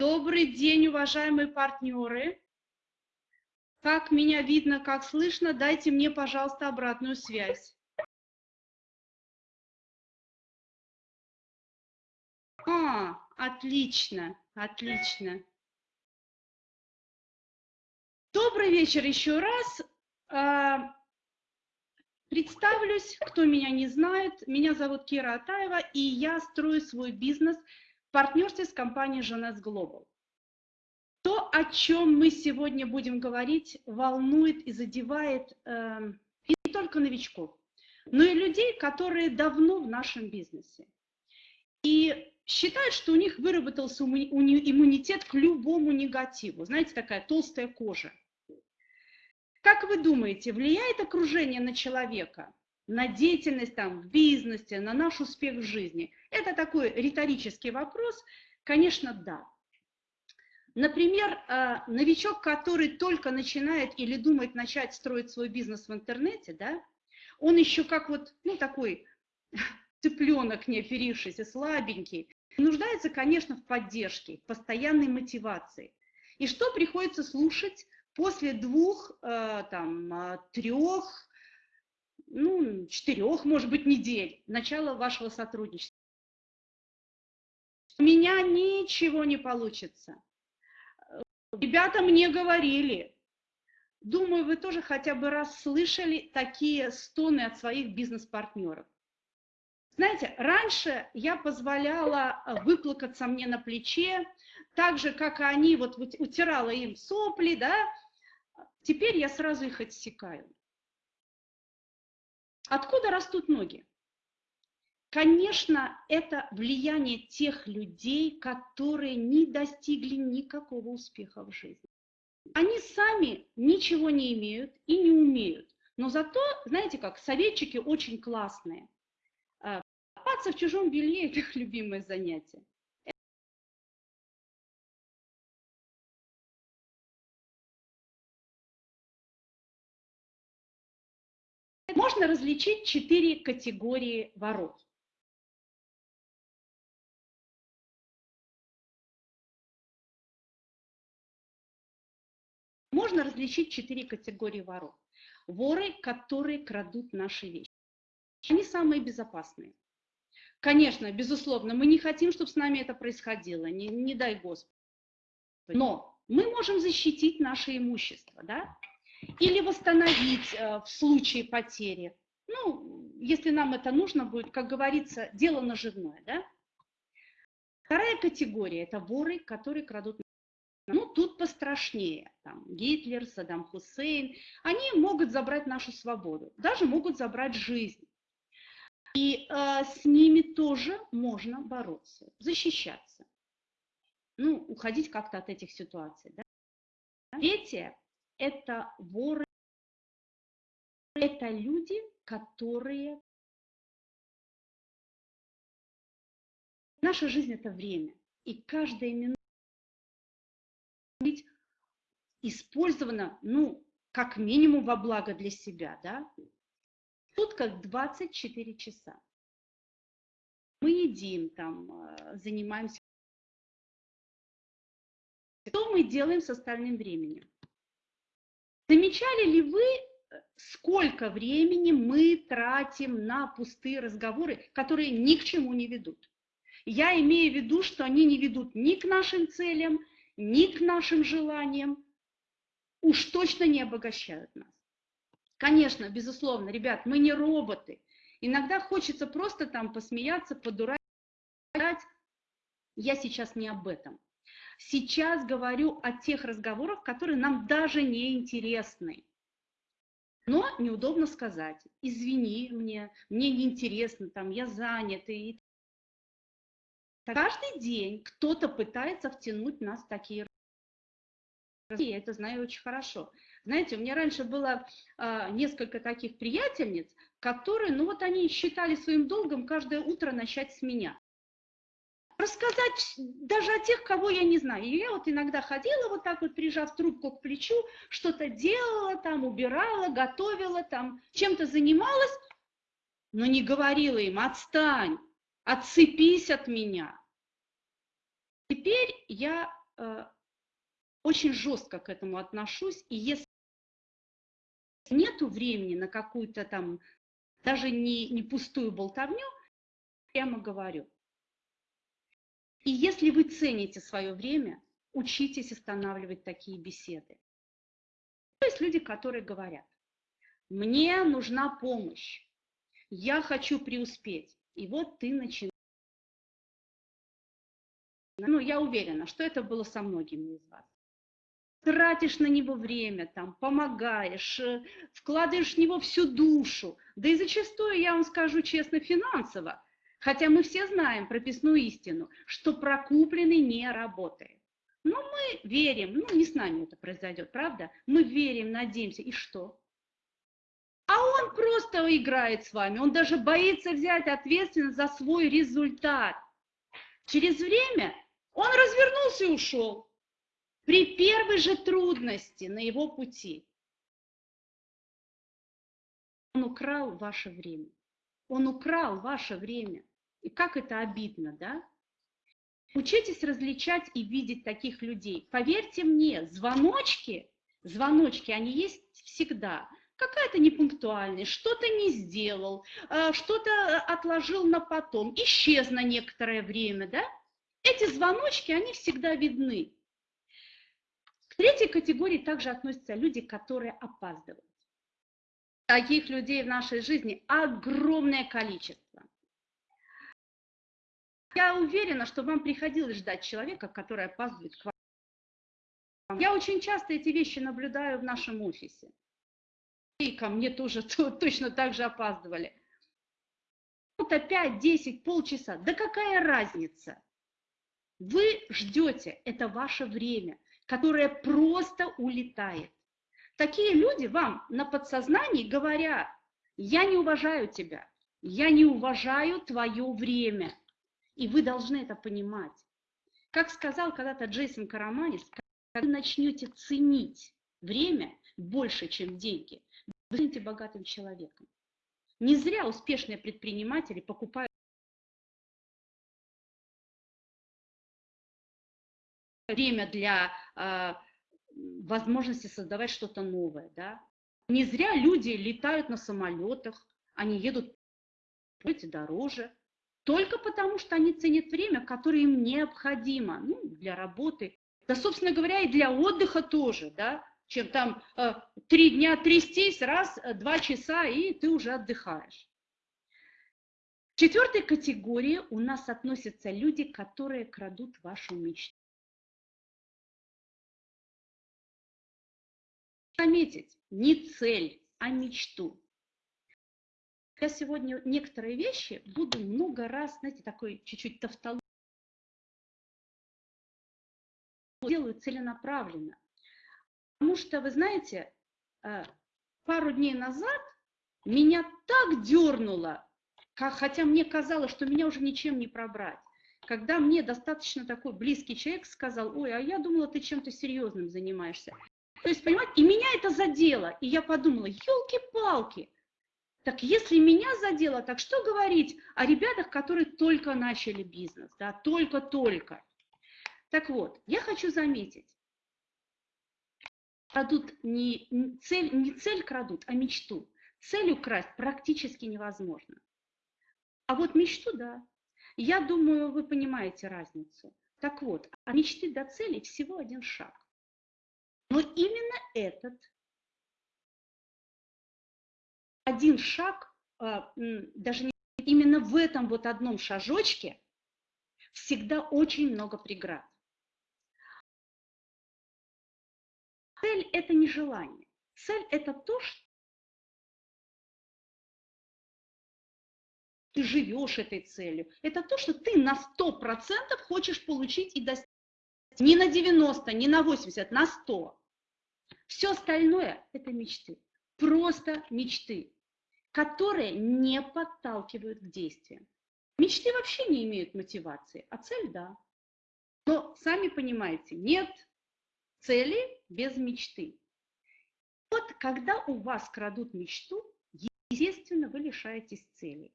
Добрый день, уважаемые партнеры. Как меня видно, как слышно, дайте мне, пожалуйста, обратную связь. А, отлично, отлично. Добрый вечер еще раз. А, представлюсь, кто меня не знает. Меня зовут Кира Атаева, и я строю свой бизнес – в партнерстве с компанией Jonas Global. То, о чем мы сегодня будем говорить, волнует и задевает э, не только новичков, но и людей, которые давно в нашем бизнесе. И считают, что у них выработался иммунитет к любому негативу. Знаете, такая толстая кожа. Как вы думаете, влияет окружение на человека? На деятельность там в бизнесе, на наш успех в жизни? Это такой риторический вопрос. Конечно, да. Например, а, новичок, который только начинает или думает начать строить свой бизнес в интернете, да, он еще как вот, ну, такой цыпленок не оперившийся, слабенький, нуждается, конечно, в поддержке, постоянной мотивации. И что приходится слушать после двух, а, там, а, трех, ну, четырех, может быть, недель начала вашего сотрудничества. У меня ничего не получится. Ребята мне говорили, думаю, вы тоже хотя бы раз слышали такие стоны от своих бизнес-партнеров. Знаете, раньше я позволяла выплакаться мне на плече, так же, как и они, вот утирала им сопли, да, теперь я сразу их отсекаю. Откуда растут ноги? Конечно, это влияние тех людей, которые не достигли никакого успеха в жизни. Они сами ничего не имеют и не умеют. Но зато, знаете как, советчики очень классные. А, копаться в чужом белье – это их любимое занятие. Можно различить четыре категории воров. Можно различить четыре категории воров. Воры, которые крадут наши вещи. Они самые безопасные. Конечно, безусловно, мы не хотим, чтобы с нами это происходило, не, не дай Господи. Но мы можем защитить наше имущество, да? Или восстановить э, в случае потери. Ну, если нам это нужно будет, как говорится, дело наживное, да? Вторая категория – это воры, которые крадут. Ну, тут пострашнее. Там, Гитлер, Саддам Хусейн. Они могут забрать нашу свободу, даже могут забрать жизнь. И э, с ними тоже можно бороться, защищаться. Ну, уходить как-то от этих ситуаций. Да? Третье это воры, это люди, которые... Наша жизнь – это время, и каждая минута быть использована, ну, как минимум во благо для себя, да? Тут как 24 часа. Мы едим там, э, занимаемся. Что мы делаем с остальным временем? Замечали ли вы, э, сколько времени мы тратим на пустые разговоры, которые ни к чему не ведут? Я имею в виду, что они не ведут ни к нашим целям, ни к нашим желаниям, уж точно не обогащают нас. Конечно, безусловно, ребят, мы не роботы. Иногда хочется просто там посмеяться, подурать. Я сейчас не об этом. Сейчас говорю о тех разговорах, которые нам даже не интересны. Но неудобно сказать, извини мне, мне неинтересно, там, я занят. И... Каждый день кто-то пытается втянуть нас в такие я это знаю очень хорошо. Знаете, у меня раньше было а, несколько таких приятельниц, которые, ну вот они считали своим долгом каждое утро начать с меня рассказать даже о тех, кого я не знаю. И я вот иногда ходила вот так вот, прижав трубку к плечу, что-то делала там, убирала, готовила там, чем-то занималась, но не говорила им, отстань, отцепись от меня. Теперь я э, очень жестко к этому отношусь, и если нету времени на какую-то там, даже не, не пустую болтовню, прямо говорю. И если вы цените свое время, учитесь останавливать такие беседы. То есть люди, которые говорят, мне нужна помощь, я хочу преуспеть. И вот ты начинаешь. Ну, я уверена, что это было со многими из вас. Тратишь на него время, там, помогаешь, э, вкладываешь в него всю душу. Да и зачастую, я вам скажу честно, финансово. Хотя мы все знаем прописную истину, что прокупленный не работает. Но мы верим, ну не с нами это произойдет, правда? Мы верим, надеемся, и что? А он просто играет с вами, он даже боится взять ответственность за свой результат. Через время он развернулся и ушел. При первой же трудности на его пути. Он украл ваше время. Он украл ваше время. И как это обидно, да? Учитесь различать и видеть таких людей. Поверьте мне, звоночки, звоночки, они есть всегда какая-то непунктуальность, что-то не сделал, э, что-то отложил на потом, исчез на некоторое время, да? Эти звоночки, они всегда видны. К третьей категории также относятся люди, которые опаздывают. Таких людей в нашей жизни огромное количество. Я уверена, что вам приходилось ждать человека, который опаздывает к вам. Я очень часто эти вещи наблюдаю в нашем офисе и ко мне тоже точно так же опаздывали. Вот опять 10, полчаса. Да какая разница? Вы ждете, это ваше время, которое просто улетает. Такие люди вам на подсознании говорят, я не уважаю тебя, я не уважаю твое время. И вы должны это понимать. Как сказал когда-то Джейсон Караманис, когда вы начнете ценить время больше, чем деньги, вы станете богатым человеком. Не зря успешные предприниматели покупают время для э, возможности создавать что-то новое. Да? Не зря люди летают на самолетах, они едут дороже, только потому что они ценят время, которое им необходимо ну, для работы. Да, собственно говоря, и для отдыха тоже. Да? чем там э, три дня трястись, раз, э, два часа, и ты уже отдыхаешь. К четвертой категории у нас относятся люди, которые крадут вашу мечту. Заметить, не цель, а мечту. Я сегодня некоторые вещи буду много раз, знаете, такой чуть-чуть тавтологию делаю целенаправленно. Потому что, вы знаете, э, пару дней назад меня так дернуло, хотя мне казалось, что меня уже ничем не пробрать. Когда мне достаточно такой близкий человек сказал, ой, а я думала, ты чем-то серьезным занимаешься. То есть, понимаете, и меня это задело. И я подумала, елки-палки, так если меня задело, так что говорить о ребятах, которые только начали бизнес, да, только-только. Так вот, я хочу заметить, крадут не, не, цель, не цель крадут, а мечту. Цель украсть практически невозможно. А вот мечту, да. Я думаю, вы понимаете разницу. Так вот, от мечты до цели всего один шаг. Но именно этот один шаг, а, даже не именно в этом вот одном шажочке всегда очень много преград. Цель – это не желание. Цель – это то, что ты живешь этой целью. Это то, что ты на 100% хочешь получить и достичь. Не на 90, не на 80, на 100. Все остальное – это мечты. Просто мечты, которые не подталкивают к действиям. Мечты вообще не имеют мотивации, а цель – да. Но сами понимаете, нет цели без мечты. Вот когда у вас крадут мечту, естественно, вы лишаетесь цели.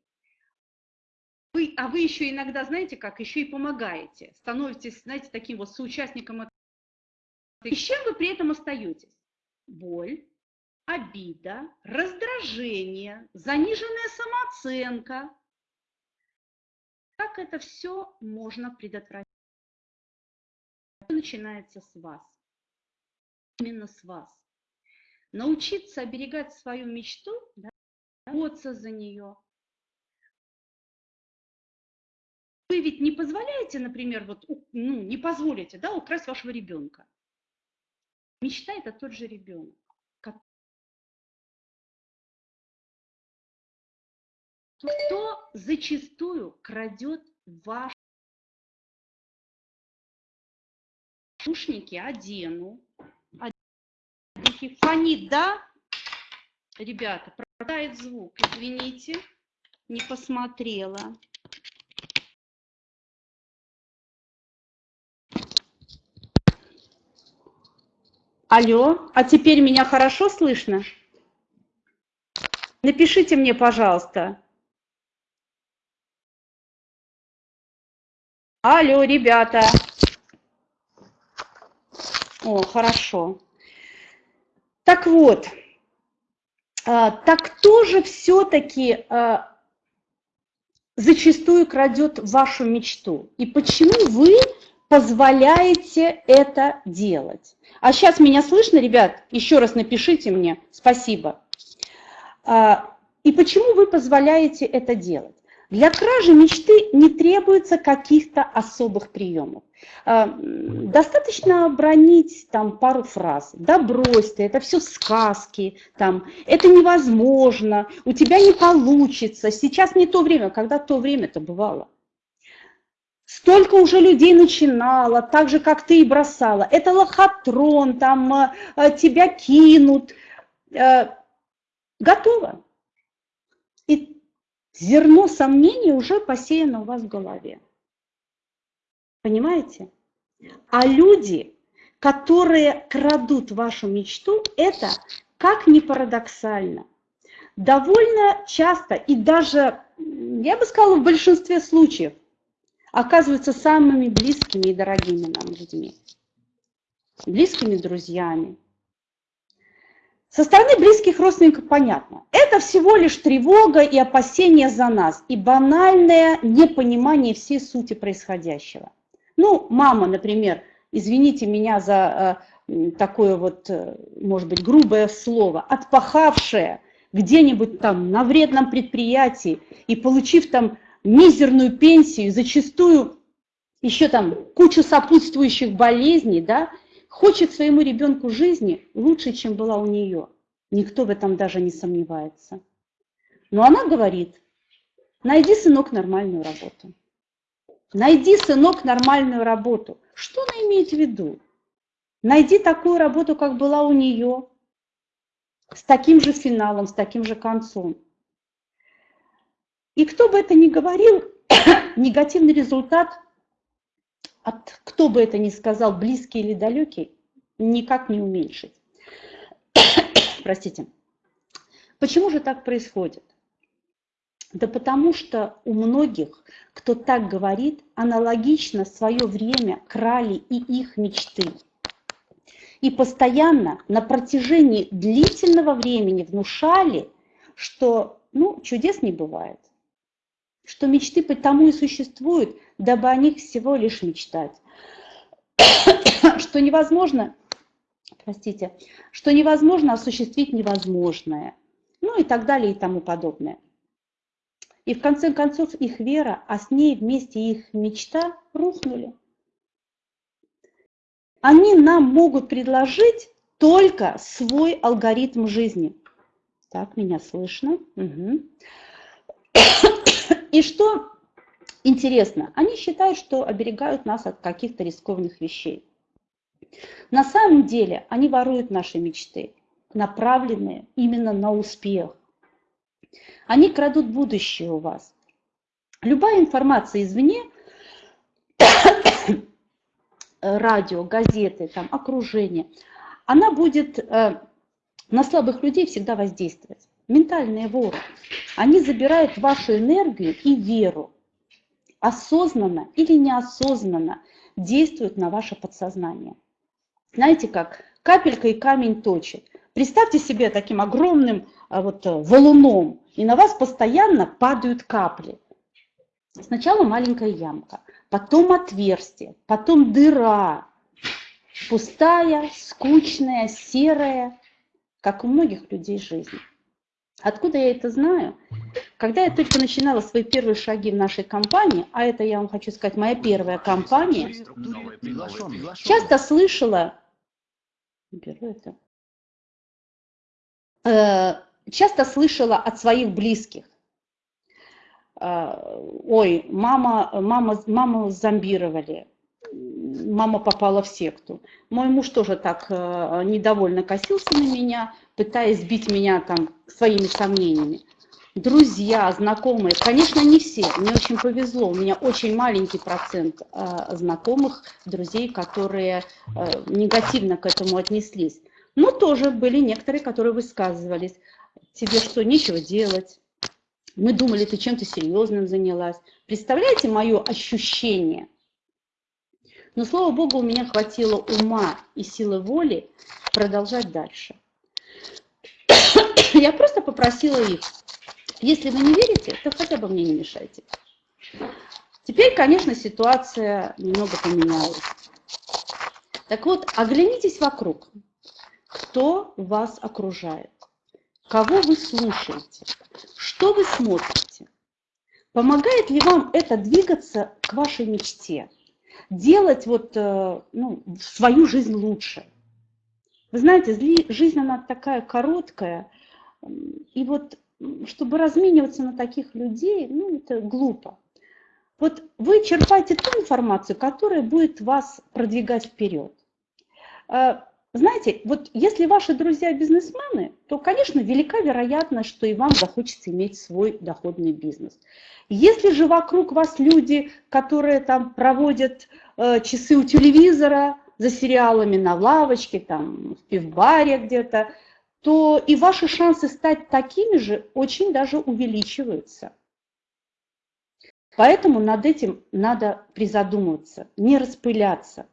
Вы, а вы еще иногда, знаете как, еще и помогаете, становитесь, знаете, таким вот соучастником И с чем вы при этом остаетесь? Боль, обида, раздражение, заниженная самооценка. Как это все можно предотвратить? Начинается с вас. Именно с вас. Научиться оберегать свою мечту, да, бороться за нее. Вы ведь не позволяете, например, вот, ну, не позволите, да, украсть вашего ребенка. Мечта – это тот же ребенок. Кто зачастую крадет ваши наушники, одену, одену, да? Ребята, пропадает звук, извините, не посмотрела. Алло, а теперь меня хорошо слышно? Напишите мне, пожалуйста. Алло, ребята. О, хорошо. Так вот, а, так кто же все-таки а, зачастую крадет вашу мечту? И почему вы позволяете это делать? А сейчас меня слышно, ребят? Еще раз напишите мне. Спасибо. А, и почему вы позволяете это делать? Для кражи мечты не требуется каких-то особых приемов. А, достаточно бронить там пару фраз. Да брось ты, это все сказки, там, это невозможно, у тебя не получится, сейчас не то время, когда то время-то бывало. Столько уже людей начинало, так же, как ты и бросала. Это лохотрон, там а, а, тебя кинут. Готово. Зерно сомнений уже посеяно у вас в голове. Понимаете? А люди, которые крадут вашу мечту, это, как ни парадоксально, довольно часто и даже, я бы сказала, в большинстве случаев оказываются самыми близкими и дорогими нам людьми, близкими друзьями, со стороны близких родственников понятно. Это всего лишь тревога и опасение за нас, и банальное непонимание всей сути происходящего. Ну, мама, например, извините меня за э, такое вот, э, может быть, грубое слово, отпахавшая где-нибудь там на вредном предприятии и получив там мизерную пенсию, зачастую еще там кучу сопутствующих болезней, да, хочет своему ребенку жизни лучше, чем была у нее. Никто в этом даже не сомневается. Но она говорит, найди, сынок, нормальную работу. Найди, сынок, нормальную работу. Что она имеет в виду? Найди такую работу, как была у нее, с таким же финалом, с таким же концом. И кто бы это ни говорил, негативный результат от кто бы это ни сказал, близкий или далекий, никак не уменьшить. Простите. Почему же так происходит? Да потому что у многих, кто так говорит, аналогично свое время крали и их мечты. И постоянно на протяжении длительного времени внушали, что ну, чудес не бывает что мечты потому и существуют, дабы о них всего лишь мечтать. что невозможно, простите, что невозможно осуществить невозможное. Ну и так далее и тому подобное. И в конце концов их вера, а с ней вместе их мечта рухнули. Они нам могут предложить только свой алгоритм жизни. Так, меня слышно. Угу. И что интересно, они считают, что оберегают нас от каких-то рискованных вещей. На самом деле они воруют наши мечты, направленные именно на успех. Они крадут будущее у вас. Любая информация извне, радио, газеты, там, окружение, она будет э, на слабых людей всегда воздействовать ментальные воры. Они забирают вашу энергию и веру. Осознанно или неосознанно действуют на ваше подсознание. знаете как, капелька и камень точит. Представьте себе таким огромным а, вот, э, валуном, и на вас постоянно падают капли. Сначала маленькая ямка, потом отверстие, потом дыра, пустая, скучная, серая, как у многих людей жизнь. Откуда я это знаю? Когда я только начинала свои первые шаги в нашей компании, а это, я вам хочу сказать, моя первая компания, часто слышала, беру это, э, часто слышала от своих близких, э, ой, мама, мама, маму зомбировали, мама попала в секту. Мой муж тоже так э, недовольно косился на меня, пытаясь сбить меня там своими сомнениями. Друзья, знакомые, конечно, не все, мне очень повезло, у меня очень маленький процент э, знакомых, друзей, которые э, негативно к этому отнеслись. Но тоже были некоторые, которые высказывались, тебе что, нечего делать, мы думали, ты чем-то серьезным занялась. Представляете мое ощущение – но, слава богу, у меня хватило ума и силы воли продолжать дальше. Я просто попросила их, если вы не верите, то хотя бы мне не мешайте. Теперь, конечно, ситуация немного поменялась. Так вот, оглянитесь вокруг. Кто вас окружает? Кого вы слушаете? Что вы смотрите? Помогает ли вам это двигаться к вашей мечте? Делать вот, э, ну, свою жизнь лучше. Вы знаете, жизнь, она такая короткая, и вот чтобы размениваться на таких людей, ну, это глупо. Вот вы черпаете ту информацию, которая будет вас продвигать вперед. Знаете, вот если ваши друзья бизнесмены, то, конечно, велика вероятность, что и вам захочется иметь свой доходный бизнес. Если же вокруг вас люди, которые там проводят э, часы у телевизора, за сериалами на лавочке, там, в пивбаре где-то, то и ваши шансы стать такими же очень даже увеличиваются. Поэтому над этим надо призадумываться, не распыляться.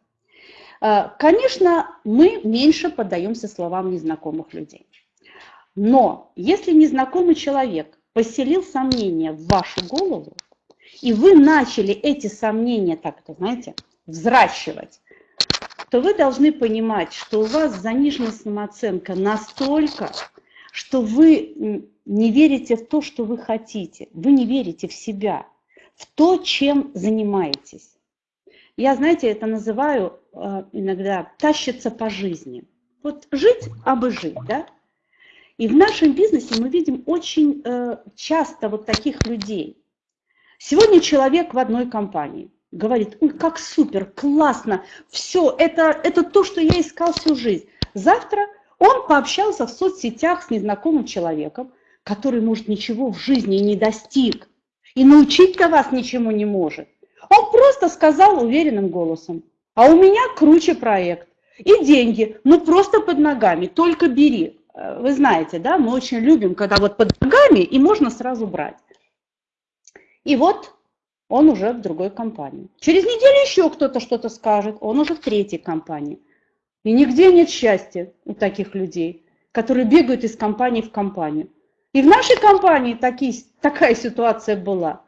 Э, конечно, мы меньше поддаемся словам незнакомых людей. Но если незнакомый человек поселил сомнения в вашу голову, и вы начали эти сомнения так, это, знаете, взращивать, то вы должны понимать, что у вас занижена самооценка настолько, что вы не верите в то, что вы хотите, вы не верите в себя, в то, чем занимаетесь. Я, знаете, это называю э, иногда тащиться по жизни. Вот жить, абы жить, да? И в нашем бизнесе мы видим очень э, часто вот таких людей. Сегодня человек в одной компании говорит, ой, как супер, классно, все, это, это то, что я искал всю жизнь. Завтра он пообщался в соцсетях с незнакомым человеком, который, может, ничего в жизни не достиг и научить-то вас ничему не может. Он просто сказал уверенным голосом, а у меня круче проект и деньги, ну просто под ногами, только бери. Э, вы знаете, да, мы очень любим, когда вот под ногами и можно сразу брать. И вот он уже в другой компании. Через неделю еще кто-то что-то скажет, он уже в третьей компании. И нигде нет счастья у таких людей, которые бегают из компании в компанию. И в нашей компании такие, такая ситуация была.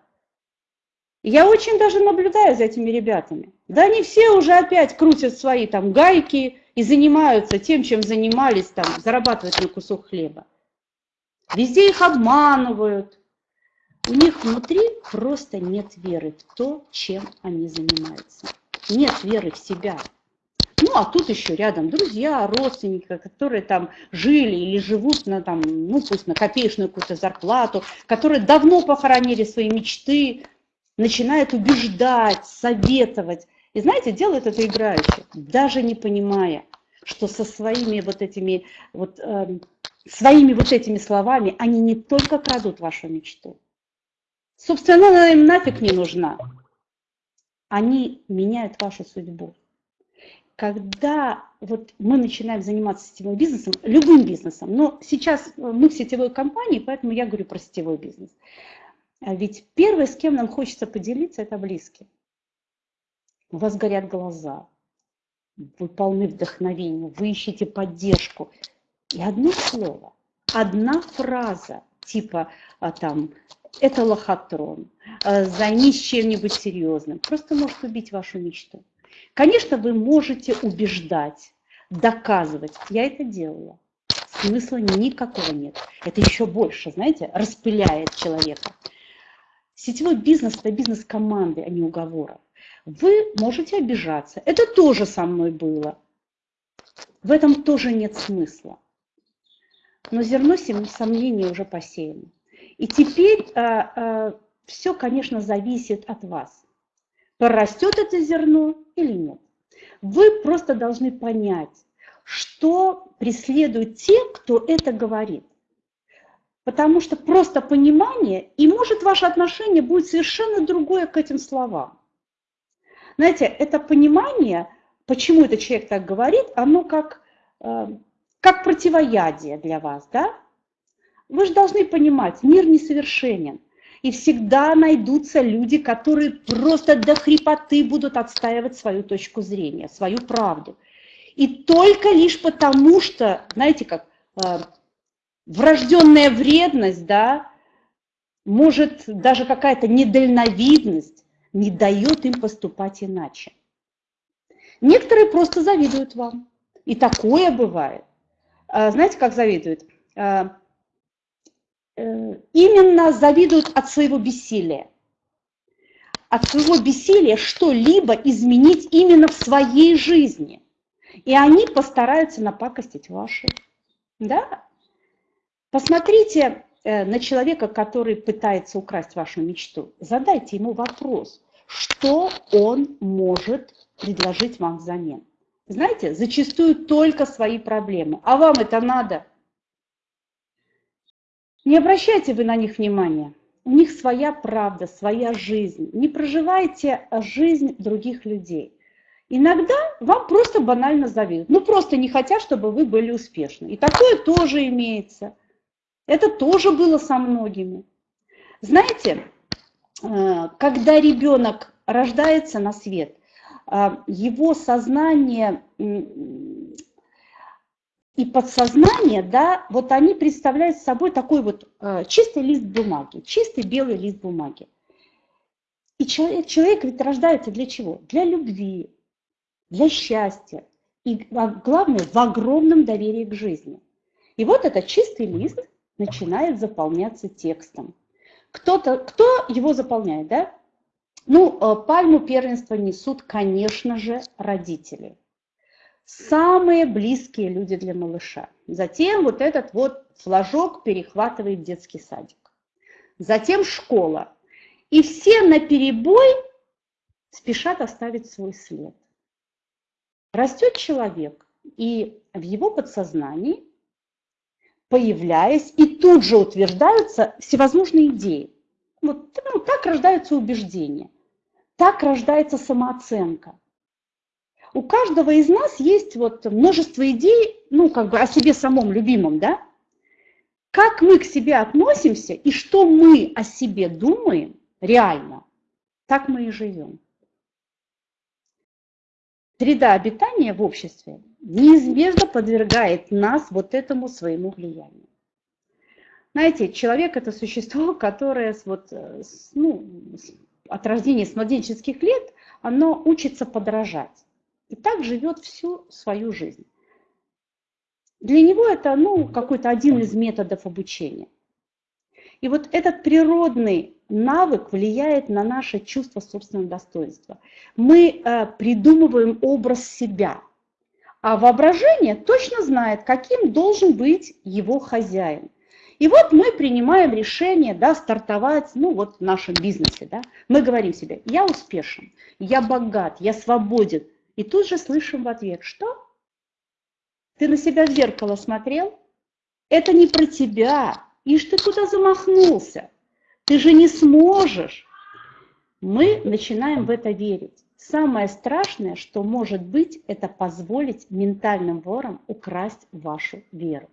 Я очень даже наблюдаю за этими ребятами. Да они все уже опять крутят свои там гайки и занимаются тем, чем занимались, там, зарабатывать на кусок хлеба. Везде их обманывают. У них внутри просто нет веры в то, чем они занимаются. Нет веры в себя. Ну, а тут еще рядом друзья, родственники, которые там жили или живут на, там, ну, пусть на копеечную какую-то зарплату, которые давно похоронили свои мечты, начинает убеждать, советовать. И знаете, делают это играюще, даже не понимая, что со своими вот этими вот э, своими вот этими словами они не только крадут вашу мечту. Собственно, она им нафиг не нужна. Они меняют вашу судьбу. Когда вот мы начинаем заниматься сетевым бизнесом, любым бизнесом, но сейчас мы в сетевой компании, поэтому я говорю про сетевой бизнес. А ведь первое, с кем нам хочется поделиться, это близкие. У вас горят глаза. вы полны вдохновения, вы ищете поддержку. И одно слово, одна фраза, типа а, там, это лохотрон, а, займись чем-нибудь серьезным, просто может убить вашу мечту. Конечно, вы можете убеждать, доказывать. Я это делала. Смысла никакого нет. Это еще больше, знаете, распыляет человека. Сетевой бизнес – это бизнес команды, а не уговора. Вы можете обижаться. Это тоже со мной было. В этом тоже нет смысла. Но зерно сомнений уже посеяно. И теперь а, а, все, конечно, зависит от вас. Прорастет это зерно или нет. Вы просто должны понять, что преследуют те, кто это говорит. Потому что просто понимание, и может ваше отношение будет совершенно другое к этим словам. Знаете, это понимание, почему этот человек так говорит, оно как, э, как противоядие для вас, да? Вы же должны понимать, мир несовершенен. И всегда найдутся люди, которые просто до хрипоты будут отстаивать свою точку зрения, свою правду. И только лишь потому, что, знаете, как э, врожденная вредность, да, может даже какая-то недальновидность не дает им поступать иначе. Некоторые просто завидуют вам. И такое бывает. А, знаете, как завидуют? А, э, именно завидуют от своего бессилия. От своего бессилия что-либо изменить именно в своей жизни. И они постараются напакостить ваши. Да? Посмотрите э, на человека, который пытается украсть вашу мечту. Задайте ему вопрос, что он может предложить вам взамен. Знаете, зачастую только свои проблемы. А вам это надо? Не обращайте вы на них внимания. У них своя правда, своя жизнь. Не проживайте жизнь других людей. Иногда вам просто банально завидуют. Ну, просто не хотят, чтобы вы были успешны. И такое тоже имеется. Это тоже было со многими. Знаете, э, когда ребенок рождается на свет, э, его сознание и подсознание, да, вот они представляют собой такой вот э, чистый лист бумаги, чистый белый лист бумаги. И человек, человек ведь рождается для чего? Для любви, для счастья и, а, главное, в огромном доверии к жизни. И вот этот чистый лист начинает заполняться текстом. Кто-то, кто его заполняет, да? Ну, э, пальму первенства несут, конечно же, родители. Самые близкие люди для малыша. Затем вот этот вот флажок перехватывает детский садик. Затем школа. И все на перебой спешат оставить свой след. Растет человек, и в его подсознании, появляясь, и тут же утверждаются всевозможные идеи. Вот ну, так рождаются убеждения, так рождается самооценка. У каждого из нас есть вот множество идей, ну, как бы о себе самом любимом, да? Как мы к себе относимся и что мы о себе думаем реально, так мы и живем среда обитания в обществе неизбежно подвергает нас вот этому своему влиянию. Знаете, человек – это существо, которое с, вот, э, ну, от рождения, с младенческих лет, оно учится подражать. И так живет всю свою жизнь. Для него это ну, какой-то один из методов обучения. И вот этот природный навык влияет на наше чувство собственного достоинства. Мы э, придумываем образ себя, а воображение точно знает, каким должен быть его хозяин. И вот мы принимаем решение да, стартовать ну, вот в нашем бизнесе. Да. Мы говорим себе, я успешен, я богат, я свободен. И тут же слышим в ответ, что? Ты на себя в зеркало смотрел? Это не про тебя. Ишь ты куда замахнулся? Ты же не сможешь. Мы начинаем в это верить. Самое страшное, что может быть, это позволить ментальным ворам украсть вашу веру.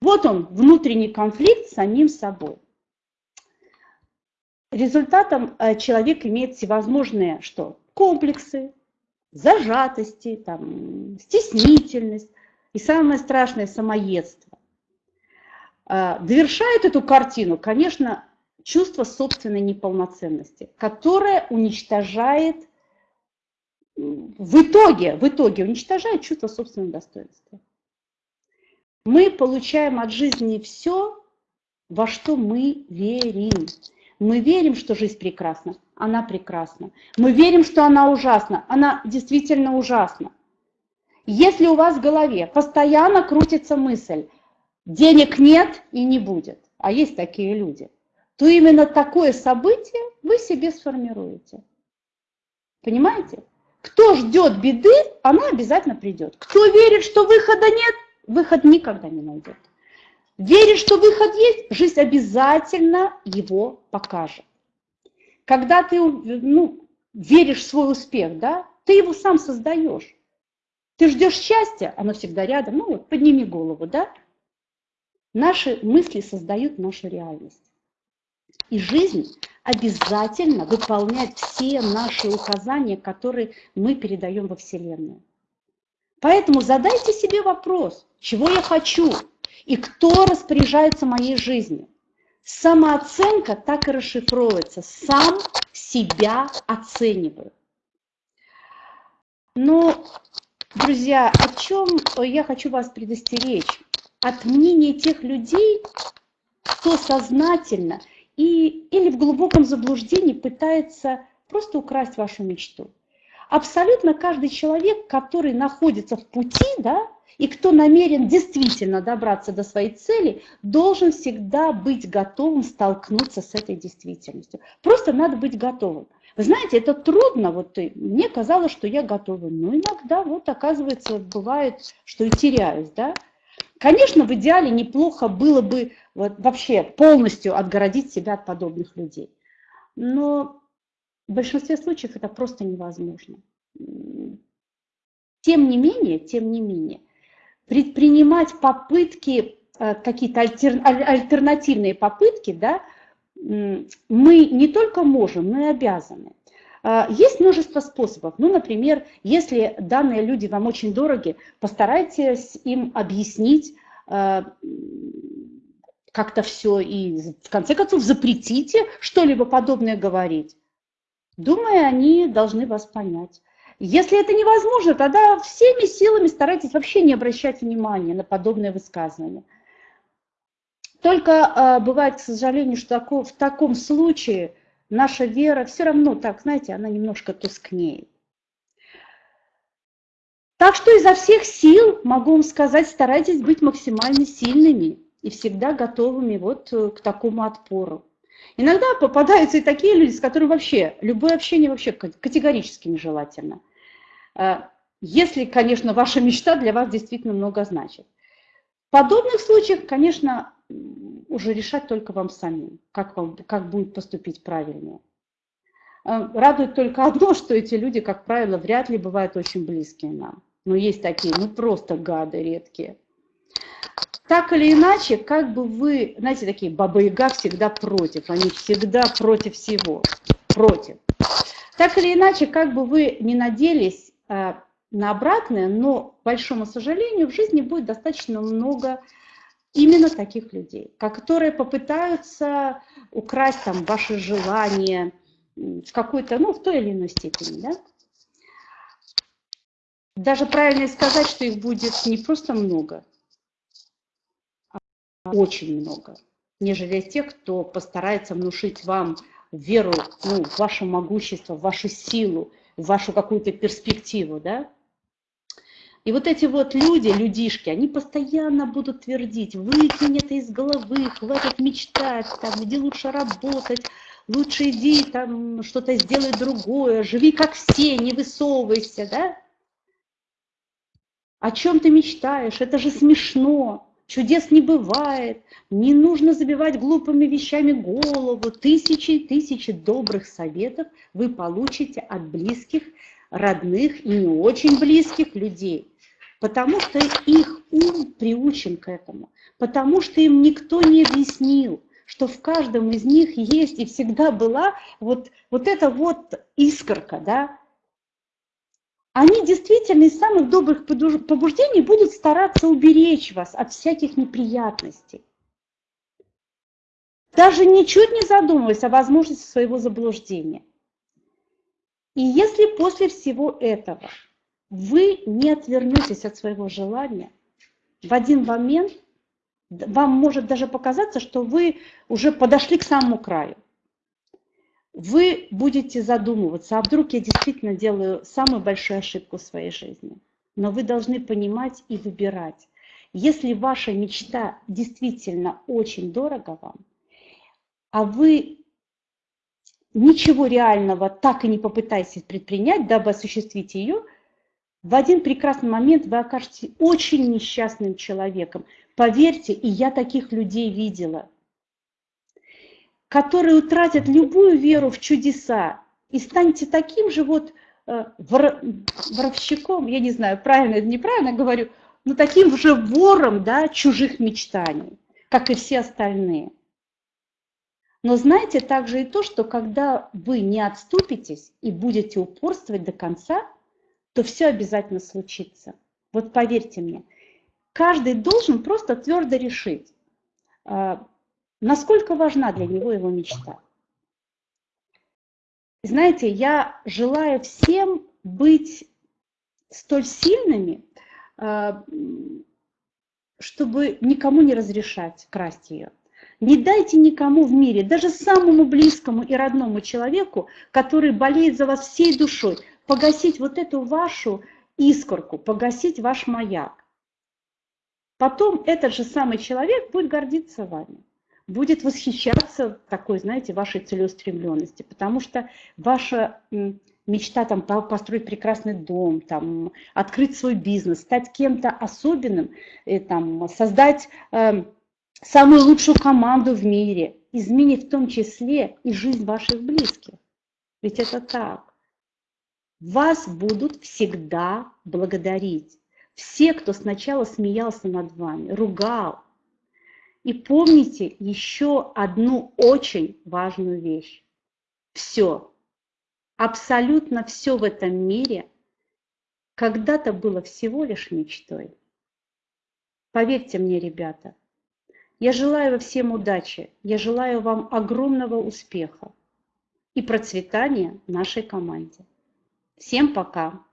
Вот он, внутренний конфликт с самим собой. Результатом э, человек имеет всевозможные что? комплексы, зажатости, там, стеснительность и самое страшное – самоедство. А, довершает эту картину, конечно, чувство собственной неполноценности, которое уничтожает в итоге, в итоге уничтожает чувство собственного достоинства. Мы получаем от жизни все, во что мы верим. Мы верим, что жизнь прекрасна, она прекрасна. Мы верим, что она ужасна, она действительно ужасна. Если у вас в голове постоянно крутится мысль, денег нет и не будет, а есть такие люди, то именно такое событие вы себе сформируете. Понимаете? Кто ждет беды, она обязательно придет. Кто верит, что выхода нет, выход никогда не найдет. Веришь, что выход есть, жизнь обязательно его покажет. Когда ты ну, веришь в свой успех, да, ты его сам создаешь. Ты ждешь счастья, оно всегда рядом, ну вот подними голову, да. Наши мысли создают нашу реальность. И жизнь обязательно выполняет все наши указания, которые мы передаем во Вселенную. Поэтому задайте себе вопрос, чего я хочу и кто распоряжается моей жизнью. Самооценка так и расшифровывается. Сам себя оцениваю. Но, друзья, о чем я хочу вас предостеречь? От мнения тех людей, кто сознательно и, или в глубоком заблуждении пытается просто украсть вашу мечту. Абсолютно каждый человек, который находится в пути, да, и кто намерен действительно добраться до своей цели, должен всегда быть готовым столкнуться с этой действительностью. Просто надо быть готовым. Вы знаете, это трудно, вот мне казалось, что я готова, но иногда вот оказывается бывает, что и теряюсь, да. Конечно, в идеале неплохо было бы вот, вообще полностью отгородить себя от подобных людей. Но в большинстве случаев это просто невозможно. Тем не менее, тем не менее, предпринимать попытки, э, какие-то альтер, альтернативные попытки, да, мы не только можем, но и обязаны. А, есть множество способов. Ну, например, если данные люди вам очень дороги, постарайтесь им объяснить э, как-то все и в конце концов запретите что-либо подобное говорить. Думаю, они должны вас понять. Если это невозможно, тогда всеми силами старайтесь вообще не обращать внимания на подобные высказывания. Только э, бывает, к сожалению, что тако, в таком случае наша вера все равно, так, знаете, она немножко тускнеет. Так что изо всех сил, могу вам сказать, старайтесь быть максимально сильными и всегда готовыми вот э, к такому отпору. Иногда попадаются и такие люди, с которыми вообще, любое общение вообще категорически нежелательно. Э, если, конечно, ваша мечта для вас действительно много значит. В подобных случаях, конечно, уже решать только вам самим, как, вам, как будет поступить правильнее. Э, радует только одно, что эти люди, как правило, вряд ли бывают очень близкие нам. Но есть такие, ну просто гады редкие. Так или иначе, как бы вы, знаете, такие баба-яга всегда против, они всегда против всего, против. Так или иначе, как бы вы не наделись э, на обратное, но, к большому сожалению, в жизни будет достаточно много именно таких людей, которые попытаются украсть там ваши желания в какой-то, ну, в той или иной степени, да. Даже правильно сказать, что их будет не просто много, очень много, нежели тех, кто постарается внушить вам веру ну, в ваше могущество, в вашу силу, в вашу какую-то перспективу, да? И вот эти вот люди, людишки, они постоянно будут твердить, выкинь это из головы, хватит мечтать, там, где лучше работать, лучше иди там что-то сделай другое, живи как все, не высовывайся, да? О чем ты мечтаешь? Это же смешно. Чудес не бывает, не нужно забивать глупыми вещами голову. Тысячи и тысячи добрых советов вы получите от близких, родных и не очень близких людей. Потому что их ум приучен к этому. Потому что им никто не объяснил, что в каждом из них есть и всегда была вот, вот эта вот искорка, да, они действительно из самых добрых побуждений будут стараться уберечь вас от всяких неприятностей. Даже ничуть не задумываясь о возможности своего заблуждения. И если после всего этого вы не отвернетесь от своего желания, в один момент вам может даже показаться, что вы уже подошли к самому краю вы будете задумываться, а вдруг я действительно делаю самую большую ошибку в своей жизни. Но вы должны понимать и выбирать. Если ваша мечта действительно очень дорого вам, а вы ничего реального так и не попытаетесь предпринять, дабы осуществить ее, в один прекрасный момент вы окажетесь очень несчастным человеком. Поверьте, и я таких людей видела – которые утратят любую веру в чудеса и станете таким же вот э, вор, воровщиком, я не знаю, правильно или неправильно говорю, но таким же вором да, чужих мечтаний, как и все остальные. Но знаете также и то, что когда вы не отступитесь и будете упорствовать до конца, то все обязательно случится. Вот поверьте мне, каждый должен просто твердо решить, э, насколько важна для него его мечта. Знаете, я желаю всем быть столь сильными, а, чтобы никому не разрешать красть ее. Не дайте никому в мире, даже самому близкому и родному человеку, который болеет за вас всей душой, погасить вот эту вашу искорку, погасить ваш маяк. Потом этот же самый человек будет гордиться вами будет восхищаться такой, знаете, вашей целеустремленности, потому что ваша мечта там построить прекрасный дом, там открыть свой бизнес, стать кем-то особенным, и, там создать э, самую лучшую команду в мире, изменит в том числе и жизнь ваших близких. Ведь это так. Вас будут всегда благодарить. Все, кто сначала смеялся над вами, ругал, и помните еще одну очень важную вещь. Все, абсолютно все в этом мире когда-то было всего лишь мечтой. Поверьте мне, ребята, я желаю всем удачи, я желаю вам огромного успеха и процветания нашей команде. Всем пока!